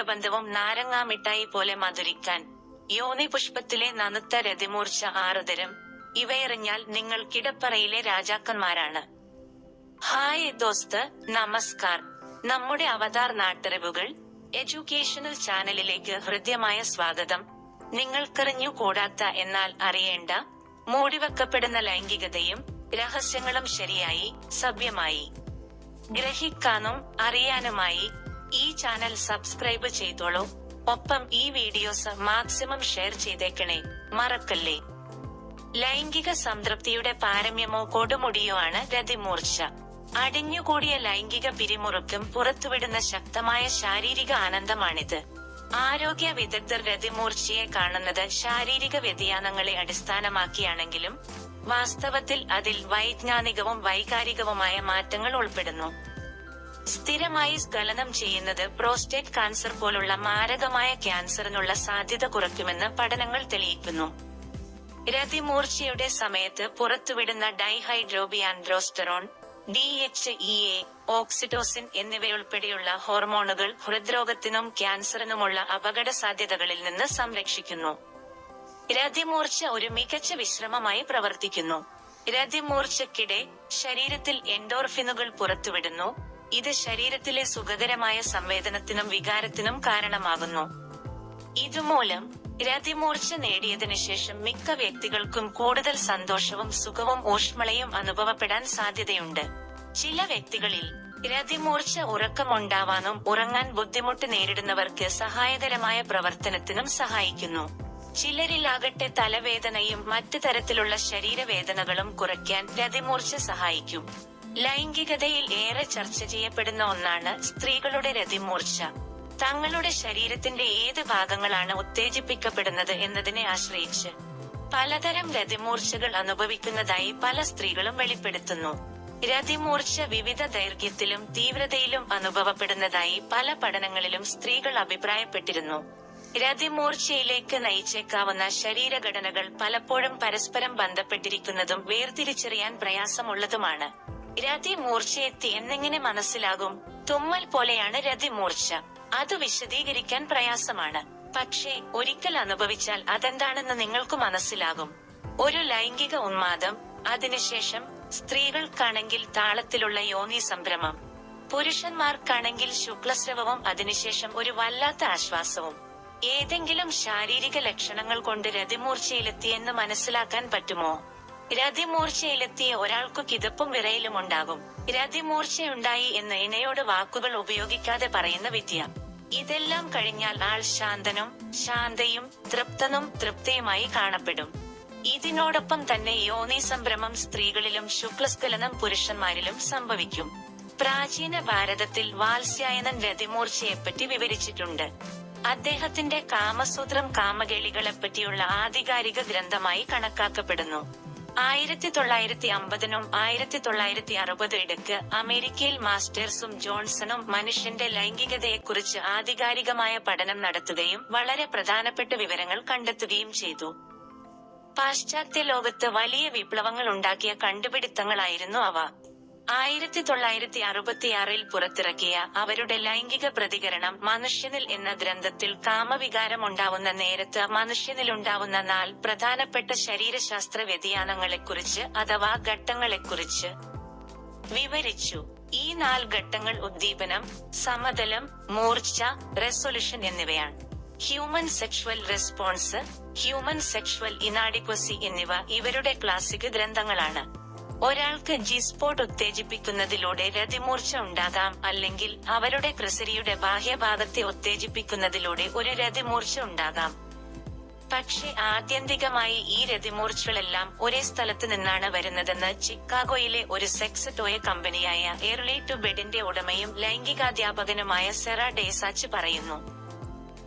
ബന്ധവും നാരങ്ങാ മിഠായി പോലെ മധുരിക്കാൻ യോനി പുഷ്പത്തിലെ നനുത്ത രതിമൂർച്ച ആറുതരം. ഇവയെറിഞ്ഞാൽ നിങ്ങൾ കിടപ്പറയിലെ രാജാക്കന്മാരാണ്. ഹായ് ദോസ്ത് നമസ്കാർ. നമ്മുടെ അവതാർ നാട്ടറിവുകൾ എഡ്യൂക്കേഷണൽ ചാനലിലേക്ക് ഹൃദ്യമായ സ്വാഗതം. നിങ്ങൾക്കറിഞ്ഞു കൂടാത്ത എന്നാൽ അറിയേണ്ട മൂടിവെക്കപ്പെടുന്ന ലൈംഗികതയും രഹസ്യങ്ങളും ശരിയായി സഭ്യമായി. ഗ്രഹിക്കാനും അറിയാനുമായി ഈ ചാനൽ സബ്സ്ക്രൈബ് ചെയ്തോളൂ. ഒപ്പം ഈ വീഡിയോസ് മാക്സിമം ഷെയർ ചെയ്തേക്കണേ. മറക്കല്ലേ? ലൈംഗിക സംതൃപ്തിയുടെ പാരമ്യമോ കൊടുമുടിയോ ആണ് രതിമൂർച്ച അടിഞ്ഞുകൂടിയ ലൈംഗിക പിരിമുറുക്കും പുറത്തുവിടുന്ന ശക്തമായ ശാരീരിക ആനന്ദമാണിത്. ആരോഗ്യ വിദഗ്ധർ രതിമൂർച്ചയെ കാണുന്നത് ശാരീരിക വ്യതിയാനങ്ങളെ അടിസ്ഥാനമാക്കിയാണെങ്കിലും വാസ്തവത്തിൽ അതിൽ വൈജ്ഞാനികവും വൈകാരികവുമായ മാറ്റങ്ങൾ ഉൾപ്പെടുന്നു. സ്ഥിരമായി സ്ഖലനം ചെയ്യുന്നത് പ്രോസ്റ്റേറ്റ് കാൻസർ പോലുള്ള മാരകമായ ക്യാൻസറിനുള്ള സാധ്യത കുറയ്ക്കുമെന്ന് പഠനങ്ങൾ തെളിയിക്കുന്നു. രതിമൂർച്ചയുടെ സമയത്ത് പുറത്തുവിടുന്ന dehydroepiandrosterone D H E A oxytocin എന്നിവയുൾപ്പെടെയുള്ള ഹോർമോണുകൾ ഹൃദ്രോഗത്തിനും ക്യാൻസറിനുമുള്ള അപകട സാധ്യതകളിൽ നിന്ന് സംരക്ഷിക്കുന്നു. രതിമൂർച്ച ഒരു മികച്ച വിശ്രമമായി പ്രവർത്തിക്കുന്നു. രതിമൂർച്ചയ്ക്കിടെ ശരീരത്തിൽ എൻഡോർഫിനുകൾ പുറത്തുവിടുന്നു. ഇത് ശരീരത്തിലെ സുഖകരമായ സംവേദനത്തിനും വികാരത്തിനും കാരണമാകുന്നു. ഇതുമൂലം രതിമൂർച്ച നേടിയതിനു ശേഷം മിക്ക വ്യക്തികൾക്കും കൂടുതൽ സന്തോഷവും സുഖവും ഊഷ്മളയും അനുഭവപ്പെടാൻ സാധ്യതയുണ്ട്. ചില വ്യക്തികളിൽ രതിമൂർച്ച ഉറക്കമുണ്ടാവാനും ഉറങ്ങാൻ ബുദ്ധിമുട്ട് നേരിടുന്നവർക്ക് സഹായകരമായ പ്രവർത്തനത്തിനും സഹായിക്കുന്നു. ചിലരിലാകട്ടെ തലവേദനയും മറ്റു തരത്തിലുള്ള ശരീരവേദനകളും കുറയ്ക്കാൻ രതിമൂർച്ച സഹായിക്കും. ലൈംഗികതയിൽ ഏറെ ചർച്ച ചെയ്യപ്പെടുന്ന ഒന്നാണ് സ്ത്രീകളുടെ രതിമൂർച്ച. തങ്ങളുടെ ശരീരത്തിന്റെ ഏത് ഭാഗങ്ങളാണ് ഉത്തേജിപ്പിക്കപ്പെടുന്നത് എന്നതിനെ ആശ്രയിച്ച് പലതരം രതിമൂർച്ചകൾ അനുഭവിക്കുന്നതായി പല സ്ത്രീകളും വെളിപ്പെടുത്തുന്നു. രതിമൂർച്ച വിവിധ ദൈർഘ്യത്തിലും തീവ്രതയിലും അനുഭവപ്പെടുന്നതായി പല പഠനങ്ങളിലും സ്ത്രീകൾ അഭിപ്രായപ്പെട്ടിരുന്നു. രതിമൂർച്ചയിലേക്ക് നയിച്ചേക്കാവുന്ന ശരീരഘടനകൾ പലപ്പോഴും പരസ്പരം ബന്ധപ്പെട്ടിരിക്കുന്നതും വേർതിരിച്ചറിയാൻ പ്രയാസമുള്ളതുമാണ്. രതിമൂർച്ചയെത്തി എന്നെങ്ങനെ മനസ്സിലാകും. തുമ്മൽ പോലെയാണ് രതി മൂർച്ച. അത് വിശദീകരിക്കാൻ പ്രയാസമാണ്. പക്ഷേ ഒരിക്കൽ അനുഭവിച്ചാൽ അതെന്താണെന്ന് നിങ്ങൾക്ക് മനസ്സിലാകും. ഒരു ലൈംഗിക ഉന്മാദം അതിനുശേഷം സ്ത്രീകൾക്കാണെങ്കിൽ താളത്തിലുള്ള യോനി സംഭ്രമം. പുരുഷന്മാർക്കാണെങ്കിൽ ശുക്ലസ്രവവും അതിനുശേഷം ഒരു വല്ലാത്ത ആശ്വാസവും. ഏതെങ്കിലും ശാരീരിക ലക്ഷണങ്ങൾ കൊണ്ട് രതിമൂർച്ചയിലെത്തിയെന്ന് മനസ്സിലാക്കാൻ പറ്റുമോ? രതിമൂർച്ചയിലെത്തിയ ഒരാൾക്കു കിതപ്പും വിറയിലും ഉണ്ടാകും. രതിമൂർച്ചയുണ്ടായി എന്ന് ഇണയോട് വാക്കുകൾ ഉപയോഗിക്കാതെ പറയുന്ന വിദ്യ. ഇതെല്ലാം കഴിഞ്ഞാൽ ആൾ ശാന്തനും ശാന്തയും തൃപ്തനും തൃപ്തയുമായി കാണപ്പെടും. ഇതിനോടൊപ്പം തന്നെ യോനി സംഭ്രമം സ്ത്രീകളിലും ശുക്ലസ്ഖലനം പുരുഷന്മാരിലും സംഭവിക്കും. പ്രാചീന ഭാരതത്തിൽ വാത്സ്യായനൻ രതിമൂർച്ചയെപ്പറ്റി വിവരിച്ചിട്ടുണ്ട്. അദ്ദേഹത്തിന്റെ കാമസൂത്രം കാമകേളികളെപ്പറ്റിയുള്ള ആധികാരിക ഗ്രന്ഥമായി കണക്കാക്കപ്പെടുന്നു. ആയിരത്തി തൊള്ളായിരത്തി അമ്പതിനും ആയിരത്തി തൊള്ളായിരത്തി അറുപത് ഇടയ്ക്ക് അമേരിക്കയിൽ മാസ്റ്റേഴ്സും ജോൺസണും മനുഷ്യന്റെ ലൈംഗികതയെക്കുറിച്ച് ആധികാരികമായ പഠനം നടത്തുകയും വളരെ പ്രധാനപ്പെട്ട വിവരങ്ങൾ കണ്ടെത്തുകയും ചെയ്തു. പാശ്ചാത്യ ലോകത്ത് വലിയ വിപ്ലവങ്ങൾ ഉണ്ടാക്കിയ കണ്ടുപിടുത്തങ്ങളായിരുന്നു അവ. ആയിരത്തി തൊള്ളായിരത്തി അറുപത്തിയാറിൽ പുറത്തിറക്കിയ അവരുടെ ലൈംഗിക പ്രതികരണം മനുഷ്യനിൽ എന്ന ഗ്രന്ഥത്തിൽ കാമവികാരം ഉണ്ടാവുന്ന നേരത്ത് മനുഷ്യനിലുണ്ടാവുന്ന നാൽ പ്രധാനപ്പെട്ട ശരീരശാസ്ത്ര വ്യതിയാനങ്ങളെക്കുറിച്ച് അഥവാ ഘട്ടങ്ങളെക്കുറിച്ച് വിവരിച്ചു. ഈ നാല് ഘട്ടങ്ങൾ ഉദ്ദീപനം സമതലം മൂർച്ച റെസൊല്യൂഷൻ എന്നിവയാണ്. Human sexual response human sexual inadequacy എന്നിവ ഇവരുടെ ക്ലാസിക് ഗ്രന്ഥങ്ങളാണ്. ഒരാൾക്ക് ജി സ്പോട്ട് ഉത്തേജിപ്പിക്കുന്നതിലൂടെ രതിമൂർച്ച ഉണ്ടാകാം. അല്ലെങ്കിൽ അവരുടെ ക്രിസരിയുടെ ബാഹ്യഭാഗത്തെ ഉത്തേജിപ്പിക്കുന്നതിലൂടെ ഒരു രതിമൂർച്ച ഉണ്ടാകാം. പക്ഷെ ആത്യന്തികമായി ഈ രതിമൂർച്ചകളെല്ലാം ഒരേ സ്ഥലത്ത് നിന്നാണ് വരുന്നതെന്ന് ചിക്കാഗോയിലെ ഒരു സെക്സ് ടോയ കമ്പനിയായ എർലി ടു ബെഡിന്റെ ഉടമയും ലൈംഗികാധ്യാപകനുമായ സെറ ഡേസാച്ച് പറയുന്നു.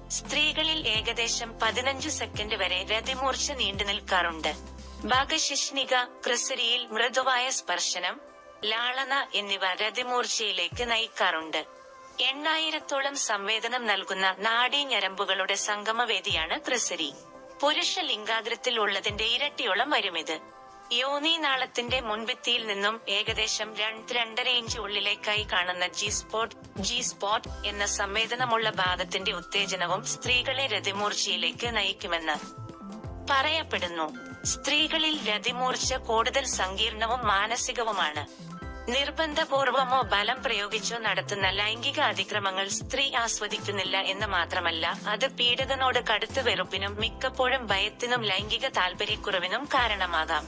സ്ത്രീകളിൽ ഏകദേശം പതിനഞ്ച് സെക്കൻഡ് വരെ രതിമൂർച്ച നീണ്ടു നിൽക്കാറുണ്ട് ഭാഗശിഷ്ണിക ക്രിസരിയിൽ മൃദുവായ സ്പർശനം ലാളന എന്നിവ രതിമൂർച്ചയിലേക്ക് നയിക്കാറുണ്ട്. എണ്ണായിരത്തോളം സംവേദനം നൽകുന്ന നാഡീഞരമ്പുകളുടെ സംഗമവേദിയാണ് ക്രിസരി. പുരുഷ ലിംഗാഗ്രത്തിൽ ഉള്ളതിന്റെ ഇരട്ടിയോളം വരുമിത്. യോനീനാളത്തിന്റെ മുൻഭിത്തിയിൽ നിന്നും ഏകദേശം രണ്ട് രണ്ടര ഇഞ്ച് ഉള്ളിലേക്കായി കാണുന്ന ജി സ്പോട്ട് ജി സ്പോട്ട് എന്ന സംവേദനമുള്ള ഭാഗത്തിന്റെ ഉത്തേജനവും സ്ത്രീകളെ രതിമൂർച്ചയിലേക്ക് നയിക്കുമെന്ന് പറയപ്പെടുന്നു. സ്ത്രീകളിൽ രതിമൂർച്ച കൂടുതൽ സങ്കീർണവും മാനസികവുമാണ്. നിർബന്ധപൂർവമോ ബലം പ്രയോഗിച്ചോ നടത്തുന്ന ലൈംഗിക അതിക്രമങ്ങൾ സ്ത്രീ ആസ്വദിക്കുന്നില്ല എന്ന് മാത്രമല്ല അത് പീഡകനോട് കടുത്ത വെറുപ്പിനും മിക്കപ്പോഴും ഭയത്തിനും ലൈംഗിക താല്പര്യക്കുറവിനും കാരണമാകാം.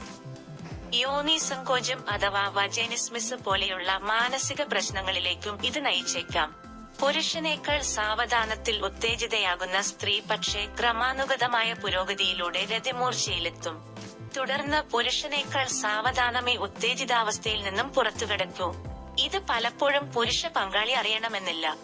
യോനി സങ്കോചം അഥവാ വജേനിസ്മിസ് പോലെയുള്ള മാനസിക പ്രശ്നങ്ങളിലേക്കും ഇത് നയിച്ചേക്കാം. പുരുഷനേക്കാൾ സാവധാനത്തിൽ ഉത്തേജിതയാകുന്ന സ്ത്രീ പക്ഷേ ക്രമാനുഗതമായ പുരോഗതിയിലൂടെ രതിമൂർച്ചയിലെത്തും. തുടർന്ന് പുരുഷനേക്കാൾ സാവധാനമേ ഉത്തേജിതാവസ്ഥയിൽ നിന്നും പുറത്തുകിടക്കൂ. ഇത് പലപ്പോഴും പുരുഷ പങ്കാളി അറിയണമെന്നില്ല.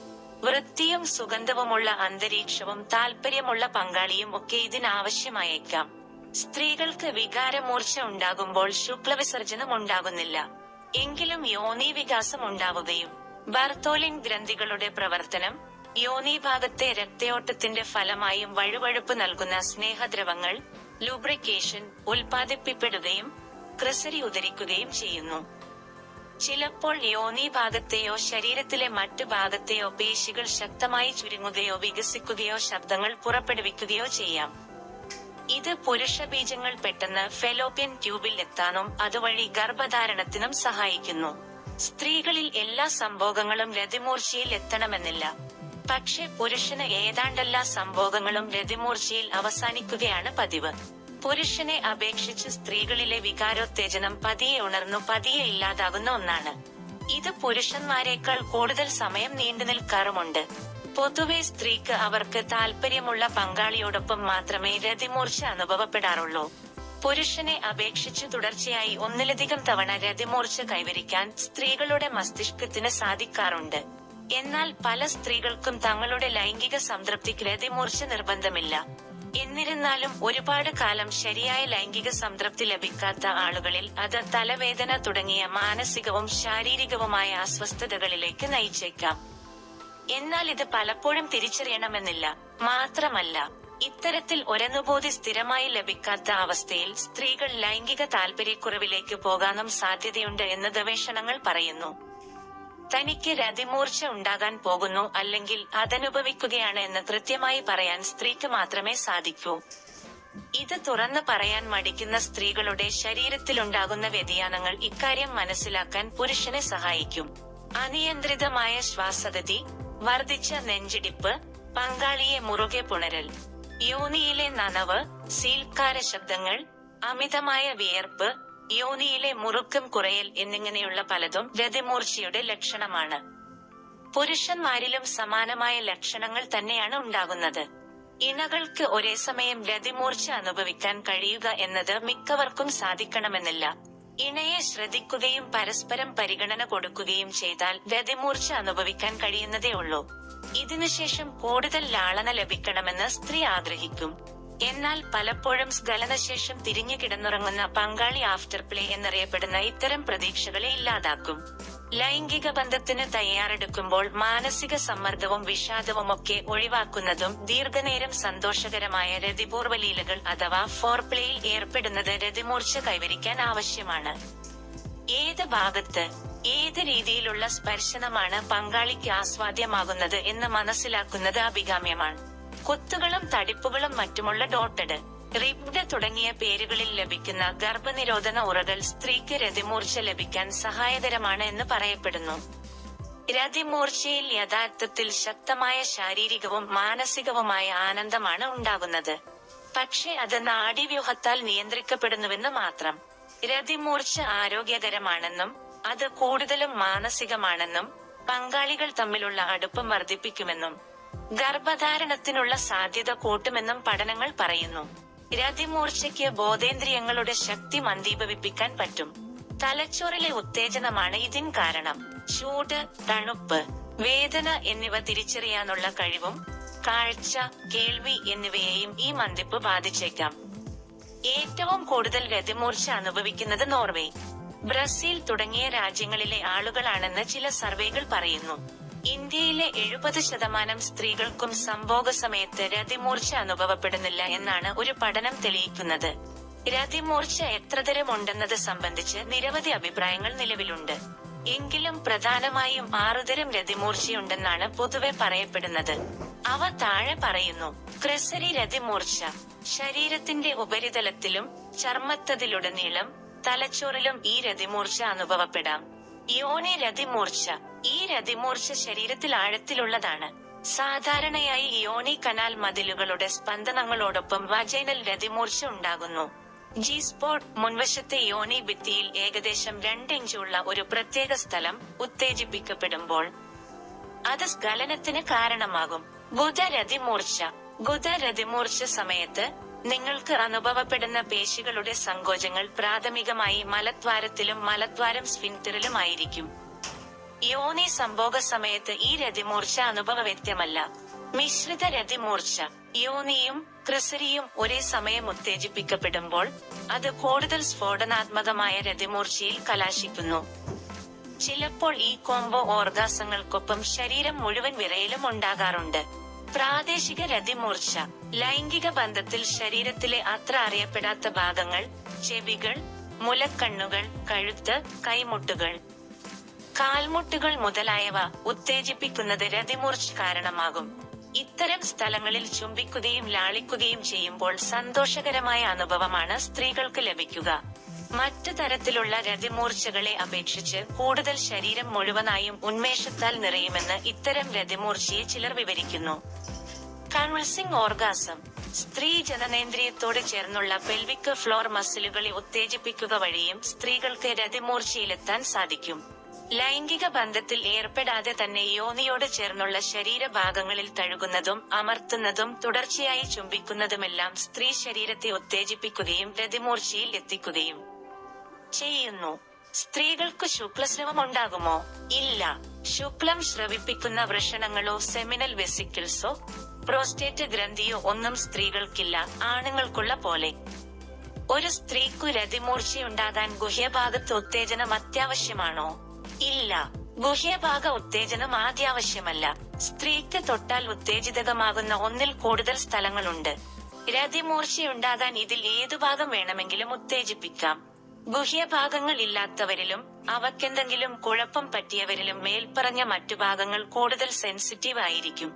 വൃത്തിയും സുഗന്ധവുമുള്ള അന്തരീക്ഷവും താല്പര്യമുള്ള പങ്കാളിയും ഒക്കെ ഇതിനാവശ്യമായേക്കാം. സ്ത്രീകൾക്ക് വികാരമൂർച്ച ഉണ്ടാകുമ്പോൾ ശുക്ലവിസർജനം ഉണ്ടാകുന്നില്ല. എങ്കിലും യോനി വികാസം ഉണ്ടാവുകയും ബർത്തോലിൻ ഗ്രന്ഥികളുടെ പ്രവർത്തനം യോനീഭാഗത്തെ രക്തയോട്ടത്തിന്റെ ഫലമായും വഴുവഴുപ്പ് നൽകുന്ന സ്നേഹദ്രവങ്ങൾ ലൂബ്രിക്കേഷൻ ഉൽപ്പാദിപ്പിക്കപ്പെടുകയും ക്രിസരി ഉദരിക്കുകയും ചെയ്യുന്നു. ചിലപ്പോൾ യോനി ഭാഗത്തെയോ ശരീരത്തിലെ മറ്റു ഭാഗത്തെയോ പേശികൾ ശക്തമായി ചുരുങ്ങുകയോ വികസിക്കുകയോ ശബ്ദങ്ങൾ പുറപ്പെടുവിക്കുകയോ ചെയ്യാം. ഇത് പുരുഷ ബീജങ്ങൾ പെട്ടെന്ന് ഫെലോപ്യൻ ട്യൂബിൽ എത്താനും അതുവഴി ഗർഭധാരണത്തിനും സഹായിക്കുന്നു. സ്ത്രീകളിൽ എല്ലാ സംഭോഗങ്ങളും രതിമൂർച്ചയിൽ എത്തണമെന്നില്ല. പക്ഷെ പുരുഷന് ഏതാണ്ടെല്ലാ സംഭോഗങ്ങളും രതിമൂർച്ചയിൽ അവസാനിക്കുകയാണ് പതിവ്. പുരുഷനെ അപേക്ഷിച്ച് സ്ത്രീകളിലെ വികാരോത്തേജനം പതിയെ ഉണർന്നു പതിയെ ഇല്ലാതാകുന്ന ഒന്നാണ്. ഇത് പുരുഷന്മാരെക്കാൾ കൂടുതൽ സമയം നീണ്ടു നിൽക്കാറുമുണ്ട്. പൊതുവെ സ്ത്രീക്ക് അവർക്ക് താല്പര്യമുള്ള പങ്കാളിയോടൊപ്പം മാത്രമേ രതിമൂർച്ച അനുഭവപ്പെടാറുള്ളൂ. പുരുഷനെ അപേക്ഷിച്ച് തുടർച്ചയായി ഒന്നിലധികം തവണ രതിമൂർച്ച കൈവരിക്കാൻ സ്ത്രീകളുടെ മസ്തിഷ്കത്തിന് സാധിക്കാറുണ്ട്. എന്നാൽ പല സ്ത്രീകൾക്കും തങ്ങളുടെ ലൈംഗിക സംതൃപ്തിക്ക് രതിമൂർച്ച നിർബന്ധമില്ല. എന്നിരുന്നാലും ഒരുപാട് കാലം ശരിയായ ലൈംഗിക സംതൃപ്തി ലഭിക്കാത്ത ആളുകളിൽ അത് തലവേദന തുടങ്ങിയ മാനസികവും ശാരീരികവുമായ അസ്വസ്ഥതകളിലേക്ക് നയിച്ചേക്കാം. എന്നാൽ ഇത് പലപ്പോഴും തിരിച്ചറിയണമെന്നില്ല. മാത്രമല്ല ഇത്തരത്തിൽ ഒരനുഭൂതി സ്ഥിരമായി ലഭിക്കാത്ത അവസ്ഥയിൽ സ്ത്രീകൾ ലൈംഗിക താൽപര്യക്കുറവിലേക്ക് പോകാനും സാധ്യതയുണ്ട് എന്ന് ഗവേഷണങ്ങൾ പറയുന്നു. തനിക്ക് രതിമൂർച്ച ഉണ്ടാകാൻ പോകുന്നു അല്ലെങ്കിൽ അതനുഭവിക്കുകയാണ് എന്ന് കൃത്യമായി പറയാൻ സ്ത്രീക്ക് മാത്രമേ സാധിക്കൂ. ഇത് തുറന്നു പറയാൻ മടിക്കുന്ന സ്ത്രീകളുടെ ശരീരത്തിലുണ്ടാകുന്ന വ്യതിയാനങ്ങൾ ഇക്കാര്യം മനസ്സിലാക്കാൻ പുരുഷനെ സഹായിക്കും. അനിയന്ത്രിതമായ ശ്വാസഗതി വർദ്ധിച്ച നെഞ്ചിടിപ്പ് പങ്കാളിയെ മുറുകെ പുണരൽ യോനിയിലെ നനവ് സീൽക്കാര ശബ്ദങ്ങൾ അമിതമായ വിയർപ്പ് യോനിയിലെ മുറുക്കം കുറയൽ എന്നിങ്ങനെയുള്ള പലതും രതിമൂർച്ചയുടെ ലക്ഷണമാണ്. പുരുഷന്മാരിലും സമാനമായ ലക്ഷണങ്ങൾ തന്നെയാണ് ഉണ്ടാകുന്നത്. ഇണകൾക്ക് ഒരേ സമയം രതിമൂർച്ച അനുഭവിക്കാൻ കഴിയുക എന്നത് മിക്കവർക്കും സാധിക്കണമെന്നില്ല. ഇണയെ ശ്രദ്ധിക്കുകയും പരസ്പരം പരിഗണന കൊടുക്കുകയും ചെയ്താൽ രതിമൂർച്ച അനുഭവിക്കാൻ കഴിയുന്നതേ ഉള്ളൂ. ഇതിനുശേഷം കൂടുതൽ ലാളന ലഭിക്കണമെന്ന് സ്ത്രീ ആഗ്രഹിക്കും. എന്നാൽ പലപ്പോഴും സ്ഖലനശേഷം തിരിഞ്ഞു കിടന്നുറങ്ങുന്ന പങ്കാളി ആഫ്റ്റർ പ്ലേ എന്നറിയപ്പെടുന്ന ഇത്തരം പ്രതീക്ഷകളെ ഇല്ലാതാക്കും. ലൈംഗിക ബന്ധത്തിന് തയ്യാറെടുക്കുമ്പോൾ മാനസിക സമ്മർദ്ദവും വിഷാദവും ഒക്കെ ഒഴിവാക്കുന്നതും ദീർഘനേരം സന്തോഷകരമായ രതിപൂർവ ലീലകൾ അഥവാ ഫോർപ്ലേയിൽ ഏർപ്പെടുന്നത് രതിമൂർച്ച കൈവരിക്കാൻ ആവശ്യമാണ്. ഏത് ഭാഗത്ത് ഏത് രീതിയിലുള്ള സ്പർശനമാണ് പങ്കാളിക്ക് ആസ്വാദ്യമാകുന്നത് എന്ന് മനസ്സിലാക്കുന്നത് അഭികാമ്യമാണ്. കുത്തുകളും തടിപ്പുകളും മറ്റുമുള്ള ഡോട്ടഡ് റിബ്ഡ് തുടങ്ങിയ പേരുകളിൽ ലഭിക്കുന്ന ഗർഭനിരോധന ഉറകൾ സ്ത്രീക്ക് രതിമൂർച്ച ലഭിക്കാൻ സഹായകരമാണ് എന്ന് പറയപ്പെടുന്നു. രതിമൂർച്ചയിൽ യഥാർത്ഥത്തിൽ ശക്തമായ ശാരീരികവും മാനസികവുമായ ആനന്ദമാണ് ഉണ്ടാകുന്നത്. പക്ഷെ അത് നാഡീവ്യൂഹത്താൽ നിയന്ത്രിക്കപ്പെടുന്നുവെന്ന് മാത്രം. രതിമൂർച്ച ആരോഗ്യകരമാണെന്നും അത് കൂടുതലും മാനസികമാണെന്നും പങ്കാളികൾ തമ്മിലുള്ള അടുപ്പം വർദ്ധിപ്പിക്കുമെന്നും ഗർഭധാരണത്തിനുള്ള സാധ്യത കൂട്ടുമെന്നും പഠനങ്ങൾ പറയുന്നു. രതിമൂർച്ചയ്ക്ക് ബോധേന്ദ്രിയങ്ങളുടെ ശക്തി മന്ദീഭവിപ്പിക്കാൻ പറ്റും. തലച്ചോറിലെ ഉത്തേജനമാണ് ഇതിന് കാരണം. ചൂട് തണുപ്പ് വേദന എന്നിവ തിരിച്ചറിയാനുള്ള കഴിവും കാഴ്ച കേൾവി എന്നിവയെയും ഈ മന്ദിപ്പ് ബാധിച്ചേക്കാം. ഏറ്റവും കൂടുതൽ ഗതിമൂർച്ച അനുഭവിക്കുന്നത് നോർവേ. ബ്രസീൽ തുടങ്ങിയ രാജ്യങ്ങളിലെ ആളുകളാണെന്ന് ചില സർവേകൾ പറയുന്നു. ഇന്ത്യയിലെ എഴുപത് ശതമാനം സ്ത്രീകൾക്കും സംഭോഗ സമയത്ത് രതിമൂർച്ച അനുഭവപ്പെടുന്നില്ല എന്നാണ് ഒരു പഠനം തെളിയിക്കുന്നത്. രതിമൂർച്ച എത്രതരം ഉണ്ടെന്നത് സംബന്ധിച്ച് നിരവധി അഭിപ്രായങ്ങൾ നിലവിലുണ്ട്. എങ്കിലും പ്രധാനമായും ആറുതരം രതിമൂർച്ചയുണ്ടെന്നാണ് പൊതുവെ പറയപ്പെടുന്നത്. അവ താഴെ പറയുന്നു. ക്രിസരി രതിമൂർച്ച ശരീരത്തിന്റെ ഉപരിതലത്തിലും ചർമ്മത്തതിലുടനീളം തലച്ചോറിലും ഈ രതിമൂർച്ച അനുഭവപ്പെടാം. യോനി രതിമൂർച്ച. ഈ രതിമൂർച്ച ശരീരത്തിൽ ആഴത്തിലുള്ളതാണ്. സാധാരണയായി യോനി കനാൽ മതിലുകളുടെ സ്പന്ദനങ്ങളോടൊപ്പം വജൈനൽ രതിമൂർച്ച ഉണ്ടാകുന്നു. ജി സ്പോട്ട് മുൻവശത്തെ യോനി ഭിത്തിയിൽ ഏകദേശം രണ്ട് ഇഞ്ചുള്ള ഒരു പ്രത്യേക സ്ഥലം ഉത്തേജിപ്പിക്കപ്പെടുമ്പോൾ അത് സ്ഖലനത്തിന് കാരണമാകും. ഗുദരതിമൂർച്ച ബുധരതിമൂർച്ച സമയത്ത് നിങ്ങൾക്ക് അനുഭവപ്പെടുന്ന പേശികളുടെ സങ്കോചങ്ങൾ പ്രാഥമികമായി മലദ്വാരത്തിലും മലദ്വാരം ആയിരിക്കും. യോനി സംഭോഗ സമയത്ത് ഈ രതിമൂർച്ച അനുഭവവ്യക്തമല്ല. മിശ്രിത രതിമൂർച്ച യോനിയും ക്രിസരിയും ഒരേ സമയം ഉത്തേജിപ്പിക്കപ്പെടുമ്പോൾ അത് കൂടുതൽ സ്ഫോടനാത്മകമായ രതിമൂർച്ചയിൽ കലാശിക്കുന്നു. ചിലപ്പോൾ ഈ കോംബോ ഓർഗാസങ്ങൾക്കൊപ്പം ശരീരം മുഴുവൻ വിറയിലും ഉണ്ടാകാറുണ്ട്. പ്രാദേശിക രതിമൂർച്ച ലൈംഗിക ബന്ധത്തിൽ ശരീരത്തിലെ അത്ര അറിയപ്പെടാത്ത ഭാഗങ്ങൾ ചെവികൾ മുലക്കണ്ണുകൾ കഴുത്ത് കൈമുട്ടുകൾ. കാൽമുട്ടുകൾ മുതലായവ ഉത്തേജിപ്പിക്കുന്നത് രതിമൂർച്ച കാരണമാകും. ഇത്തരം സ്ഥലങ്ങളിൽ ചുംബിക്കുകയും ലാളിക്കുകയും ചെയ്യുമ്പോൾ സന്തോഷകരമായ അനുഭവമാണ് സ്ത്രീകൾക്ക് ലഭിക്കുക. മറ്റു തരത്തിലുള്ള രതിമൂർച്ചകളെ അപേക്ഷിച്ച് കൂടുതൽ ശരീരം മുഴുവനായും ഉന്മേഷത്താൽ നിറയുമെന്ന് ഇത്തരം രതിമൂർച്ചയെ ചിലർ വിവരിക്കുന്നു. കൺവൾസിംഗ് ഓർഗാസം സ്ത്രീ ജനനേന്ദ്രിയത്തോട് ചേർന്നുള്ള പെൽവിക് ഫ്ലോർ മസിലുകളെ ഉത്തേജിപ്പിക്കുക വഴിയും സ്ത്രീകൾക്ക് രതിമൂർച്ചയിലെത്താൻ സാധിക്കും. ലൈംഗിക ബന്ധത്തിൽ ഏർപ്പെടാതെ തന്നെ യോനിയോട് ചേർന്നുള്ള ശരീരഭാഗങ്ങളിൽ തഴുകുന്നതും അമർത്തുന്നതും തുടർച്ചയായി ചുംബിക്കുന്നതുമെല്ലാം സ്ത്രീ ശരീരത്തെ ഉത്തേജിപ്പിക്കുകയും രതിമൂർച്ചയിൽ എത്തിക്കുകയും ചെയ്യുന്നു. സ്ത്രീകൾക്ക് ശുക്ലസ്രവം ഉണ്ടാകുമോ ഇല്ല. ശുക്ലം ശ്രവിപ്പിക്കുന്ന വൃഷണങ്ങളോ സെമിനൽ വെസിക്കിൾസോ പ്രോസ്റ്റേറ്റ് ഗ്രന്ഥിയോ ഒന്നും സ്ത്രീകൾക്കില്ല. ആണുങ്ങൾക്കുള്ള പോലെ. ഒരു സ്ത്രീക്കു രതിമൂർച്ചയുണ്ടാകാൻ ഗുഹ്യഭാഗത്ത് ഉത്തേജനം അത്യാവശ്യമാണോ? ഇല്ല. ഗുഹ്യഭാഗ ഉത്തേജനം ആദ്യാവശ്യമല്ല. സ്ത്രീക്ക് തൊട്ടാൽ ഉത്തേജിതകമാകുന്ന ഒന്നിൽ കൂടുതൽ സ്ഥലങ്ങളുണ്ട്. രതിമൂർച്ചയുണ്ടാകാൻ ഇതിൽ ഏതു ഭാഗം വേണമെങ്കിലും ഉത്തേജിപ്പിക്കാം. ഗുഹ്യഭാഗങ്ങൾ ഇല്ലാത്തവരിലും അവക്കെന്തെങ്കിലും കുഴപ്പം പറ്റിയവരിലും മേൽപ്പറഞ്ഞ മറ്റു ഭാഗങ്ങൾ കൂടുതൽ സെൻസിറ്റീവ് ആയിരിക്കും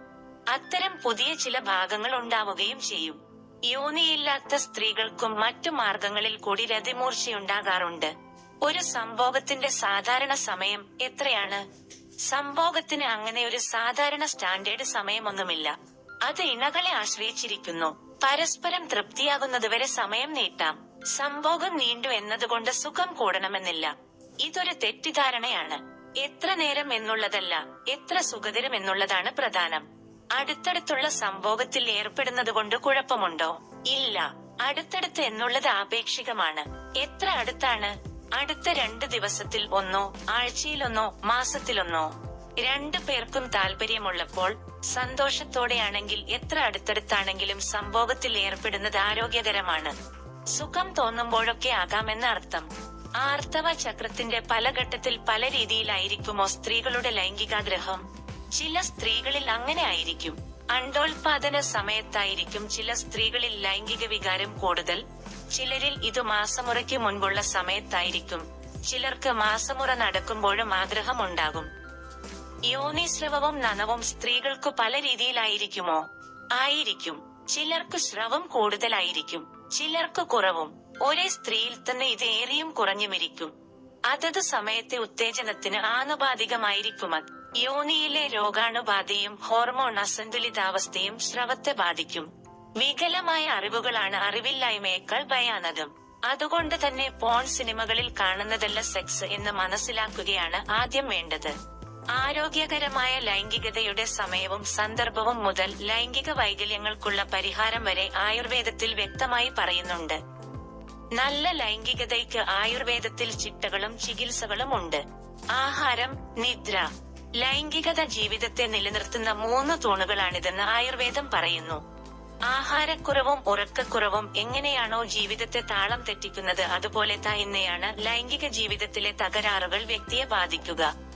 അത്തരം പുതിയ ചില ഭാഗങ്ങൾ ഉണ്ടാവുകയും ചെയ്യും. യോനിയില്ലാത്ത സ്ത്രീകൾക്കും മറ്റു മാർഗങ്ങളിൽ കൂടി രതിമൂർച്ചയുണ്ടാകാറുണ്ട്. ഒരു സംഭോഗത്തിന്റെ സാധാരണ സമയം എത്രയാണ്? സംഭോഗത്തിന് അങ്ങനെ ഒരു സാധാരണ സ്റ്റാൻഡേർഡ് സമയമൊന്നുമില്ല. അത് ഇണകളെ ആശ്രയിച്ചിരിക്കുന്നു. പരസ്പരം തൃപ്തിയാകുന്നതുവരെ സമയം നീട്ടാം. സംഭോഗം നീണ്ടു എന്നതുകൊണ്ട് സുഖം കൂടണമെന്നില്ല. ഇതൊരു തെറ്റിദ്ധാരണയാണ്. എത്ര നേരം എന്നുള്ളതല്ല എത്ര സുഖതരം എന്നുള്ളതാണ് പ്രധാനം. അടുത്തടുത്തുള്ള സംഭോഗത്തിൽ ഏർപ്പെടുന്നത് കൊണ്ട് കുഴപ്പമുണ്ടോ? ഇല്ല. അടുത്തടുത്ത് എന്നുള്ളത് ആപേക്ഷികമാണ്. എത്ര അടുത്താണ്? അടുത്ത രണ്ട് ദിവസത്തിൽ ഒന്നോ ആഴ്ചയിലൊന്നോ മാസത്തിലൊന്നോ? രണ്ടു പേർക്കും താല്പര്യമുള്ളപ്പോൾ സന്തോഷത്തോടെയാണെങ്കിൽ എത്ര അടുത്തടുത്താണെങ്കിലും സംഭോഗത്തിൽ ഏർപ്പെടുന്നത് ആരോഗ്യകരമാണ്. സുഖം തോന്നുമ്പോഴൊക്കെ ആകാമെന്ന അർത്ഥം. ആർത്തവ ചക്രത്തിന്റെ പല ഘട്ടത്തിൽ പല രീതിയിലായിരിക്കുമോ സ്ത്രീകളുടെ ലൈംഗികാഗ്രഹം? ചില സ്ത്രീകളിൽ അങ്ങനെ ആയിരിക്കും. അണ്ടോൽപാദന സമയത്തായിരിക്കും ചില സ്ത്രീകളിൽ ലൈംഗിക വികാരം കൂടുതൽ. ചിലരിൽ ഇത് മാസമുറയ്ക്ക് മുൻപുള്ള സമയത്തായിരിക്കും. ചിലർക്ക് മാസമുറ നടക്കുമ്പോഴും ആഗ്രഹമുണ്ടാകും യോനിസ്രവവും നനവും സ്ത്രീകൾക്കു പല രീതിയിലായിരിക്കുമോ? ആയിരിക്കും. ചിലർക്ക് സ്രവം കൂടുതലായിരിക്കും. ചിലർക്ക് കുറവും. ഒരേ സ്ത്രീയിൽ തന്നെ ഇത് ഏറിയും കുറഞ്ഞുമിരിക്കും അതത് സമയത്തെ ഉത്തേജനത്തിന് ആനുപാതികമായിരിക്കും അത്. യോനിയിലെ രോഗാണുബാധയും ഹോർമോൺ അസന്തുലിതാവസ്ഥയും സ്രവത്തെ ബാധിക്കും. വികലമായ അറിവുകളാണ് അറിവില്ലായ്മയേക്കാൾ ഭയാനകം. അതുകൊണ്ട് തന്നെ പോൺ സിനിമകളിൽ കാണുന്നതല്ല സെക്സ് എന്ന് മനസ്സിലാക്കുകയാണ് ആദ്യം വേണ്ടത്. ആരോഗ്യകരമായ ലൈംഗികതയുടെ സമയവും സന്ദർഭവും മുതൽ ലൈംഗിക വൈകല്യങ്ങൾക്കുള്ള പരിഹാരം വരെ ആയുർവേദത്തിൽ വ്യക്തമായി പറയുന്നുണ്ട്. നല്ല ലൈംഗികതയ്ക്ക് ആയുർവേദത്തിൽ ചിട്ടകളും ചികിത്സകളും ഉണ്ട്. ആഹാരം നിദ്ര ലൈംഗികത ജീവിതത്തെ നിലനിർത്തുന്ന മൂന്ന് തൂണുകളാണിതെന്ന് ആയുർവേദം പറയുന്നു. ആഹാരക്കുറവും ഉറക്കക്കുറവും എങ്ങനെയാണോ ജീവിതത്തെ താളം തെറ്റിക്കുന്നത് അതുപോലെ തന്നെയാണ് ലൈംഗിക ജീവിതത്തിലെ തകരാറുകൾ വ്യക്തിയെ ബാധിക്കുക.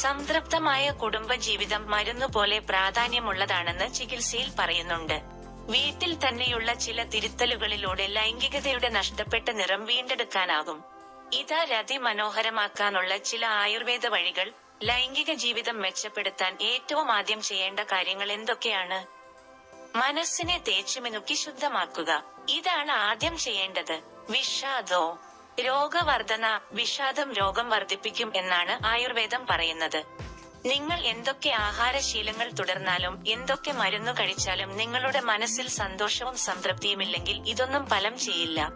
സംതൃപ്തമായ കുടുംബജീവിതം മരുന്നുപോലെ പ്രാധാന്യമുള്ളതാണെന്ന് ചികിത്സയിൽ പറയുന്നുണ്ട്. വീട്ടിൽ തന്നെയുള്ള ചില തിരുത്തലുകളിലൂടെ ലൈംഗികതയുടെ നഷ്ടപ്പെട്ട നിറം വീണ്ടെടുക്കാനാകും. ഇതാ മനോഹരമാക്കാനുള്ള ചില ആയുർവേദ വഴികൾ ലൈംഗിക ജീവിതം മെച്ചപ്പെടുത്താൻ ഏറ്റവും ആദ്യം ചെയ്യേണ്ട കാര്യങ്ങൾ എന്തൊക്കെയാണ്? മനസ്സിനെ തേച്ചുമിനുക്കി ശുദ്ധമാക്കുക. ഇതാണ് ആദ്യം ചെയ്യേണ്ടത്. വിഷാദോ രോഗവർധന വിഷാദം രോഗം വർദ്ധിപ്പിക്കും എന്നാണ് ആയുർവേദം പറയുന്നത്. നിങ്ങൾ എന്തൊക്കെ ആഹാരശീലങ്ങൾ തുടർന്നാലും എന്തൊക്കെ മരുന്നു കഴിച്ചാലും നിങ്ങളുടെ മനസ്സിൽ സന്തോഷവും സംതൃപ്തിയുമില്ലെങ്കിൽ ഇതൊന്നും ഫലം ചെയ്യില്ല.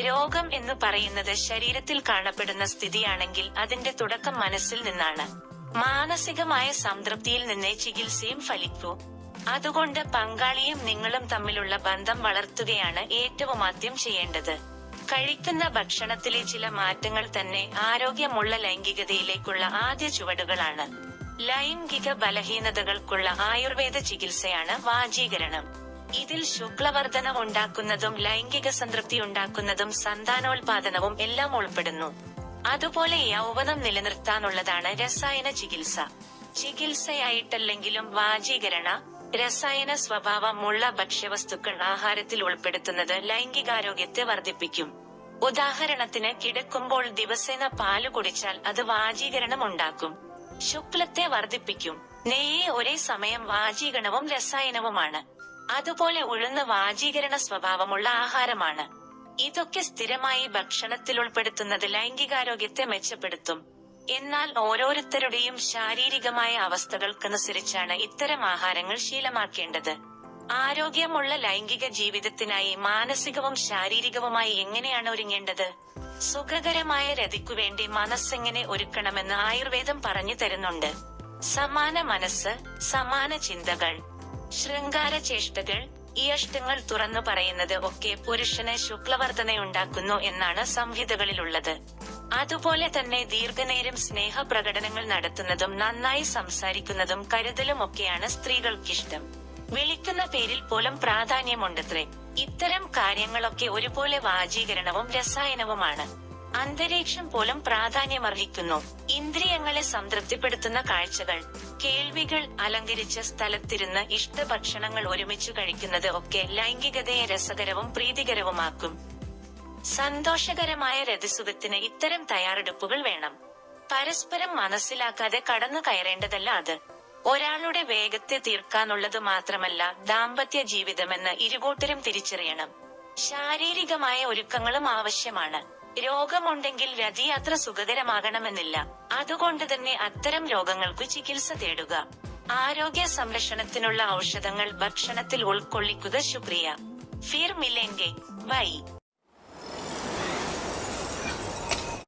രോഗം എന്ന് പറയുന്നത് ശരീരത്തിൽ കാണപ്പെടുന്ന സ്ഥിതിയാണെങ്കിൽ അതിന്റെ തുടക്കം മനസ്സിൽ നിന്നാണ്. മാനസികമായ സംതൃപ്തിയിൽ നിന്നേ ചികിത്സയും ഫലിക്കൂ. അതുകൊണ്ട് പങ്കാളിയും നിങ്ങളും തമ്മിലുള്ള ബന്ധം വളർത്തുകയാണ് ഏറ്റവും ആദ്യം ചെയ്യേണ്ടത്. കഴിക്കുന്ന ഭക്ഷണത്തിലെ ചില മാറ്റങ്ങൾ തന്നെ ആരോഗ്യമുള്ള ലൈംഗികതയിലേക്കുള്ള ആദ്യ ചുവടുകളാണ്. ലൈംഗിക ബലഹീനതകൾക്കുള്ള ആയുർവേദ ചികിത്സയാണ് വാജീകരണം ഇതിൽ ശുക്ലവർധന ഉണ്ടാക്കുന്നതും ലൈംഗിക സംതൃപ്തി ഉണ്ടാക്കുന്നതും സന്താനോൽപാദനവും എല്ലാം ഉൾപ്പെടുന്നു. അതുപോലെ യൗവനം നിലനിർത്താനുള്ളതാണ് രസായന ചികിത്സ. ചികിത്സയായിട്ടല്ലെങ്കിലും വാജീകരണ രസായന സ്വഭാവമുള്ള ഭക്ഷ്യവസ്തുക്കൾ ആഹാരത്തിൽ ഉൾപ്പെടുത്തുന്നത് ലൈംഗികാരോഗ്യത്തെ വർദ്ധിപ്പിക്കും. ഉദാഹരണത്തിന് കിടക്കുമ്പോൾ ദിവസേന പാൽ കുടിച്ചാൽ അത് വാജീകരണം ഉണ്ടാക്കും. ശുക്ലത്തെ വർദ്ധിപ്പിക്കും. നെയ്യ് ഒരേ സമയം വാജീകരണവും രസായനവുമാണ്. അതുപോലെ ഉഴുന്ന് വാജീകരണ സ്വഭാവമുള്ള ആഹാരമാണ്. ഇതൊക്കെ സ്ഥിരമായി ഭക്ഷണത്തിൽ ഉൾപ്പെടുത്തുന്നത് ലൈംഗികാരോഗ്യത്തെ മെച്ചപ്പെടുത്തും. എന്നാൽ ഓരോരുത്തരുടെയും ശാരീരികമായ അവസ്ഥകൾക്കനുസരിച്ചാണ് ഇത്തരം ആഹാരങ്ങൾ ശീലമാക്കേണ്ടത്. ആരോഗ്യമുള്ള ലൈംഗിക ജീവിതത്തിനായി മാനസികവും ശാരീരികവുമായി എങ്ങനെയാണ് ഒരുങ്ങേണ്ടത്? സുഖകരമായ രതിക്കു വേണ്ടി മനസ്സെങ്ങനെ ഒരുക്കണമെന്ന് ആയുർവേദം പറഞ്ഞു തരുന്നുണ്ട്. സമാന മനസ്സ് സമാന ചിന്തകൾ ശൃംഗാര ചേഷ്ടകൾ ഈ തുറന്നു പറയുന്നത് ഒക്കെ പുരുഷന് ശുക്ലവർദ്ധനയുണ്ടാക്കുന്നു എന്നാണ് സംഹിതകളിലുള്ളത്. അതുപോലെ തന്നെ ദീർഘനേരം സ്നേഹപ്രകടനങ്ങൾ നടത്തുന്നതും നന്നായി സംസാരിക്കുന്നതും കരുതലും ഒക്കെയാണ് സ്ത്രീകൾക്കിഷ്ടം. വിളിക്കുന്ന പേരിൽ പോലും പ്രാധാന്യമുണ്ടത്രേ. ഇത്തരം കാര്യങ്ങളൊക്കെ ഒരുപോലെ വാചീകരണവും രസായനവുമാണ്. അന്തരീക്ഷം പോലും പ്രാധാന്യമർഹിക്കുന്നു. ഇന്ദ്രിയങ്ങളെ സംതൃപ്തിപ്പെടുത്തുന്ന കാഴ്ചകൾ കേൾവികൾ അലങ്കരിച്ച സ്ഥലത്തിരുന്ന് ഇഷ്ടഭക്ഷണങ്ങൾ ഒരുമിച്ചു കഴിക്കുന്നത് ഒക്കെ ലൈംഗികതയെ രസകരവും പ്രീതികരവുമാക്കും. സന്തോഷകരമായ രതിസുഖത്തിന് ഇത്തരം തയ്യാറെടുപ്പുകൾ വേണം. പരസ്പരം മനസ്സിലാക്കാതെ കടന്നു കയറേണ്ടതല്ല അത്. ഒരാളുടെ വേഗത്തെ തീർക്കാനുള്ളത് മാത്രമല്ല ദാമ്പത്യ ജീവിതമെന്ന് ഇരുകൂട്ടരും തിരിച്ചറിയണം. ശാരീരികമായ ഒരുക്കങ്ങളും ആവശ്യമാണ്. രോഗമുണ്ടെങ്കിൽ രതി അത്ര സുഖകരമാകണമെന്നില്ല. അതുകൊണ്ട് തന്നെ അത്തരം രോഗങ്ങൾക്ക് ചികിത്സ തേടുക. ആരോഗ്യ സംരക്ഷണത്തിനുള്ള ഔഷധങ്ങൾ ഭക്ഷണത്തിൽ ഉൾക്കൊള്ളിക്കുക ശുക്രിയ ഫിർ മില്ലെങ്കിൽ ബൈ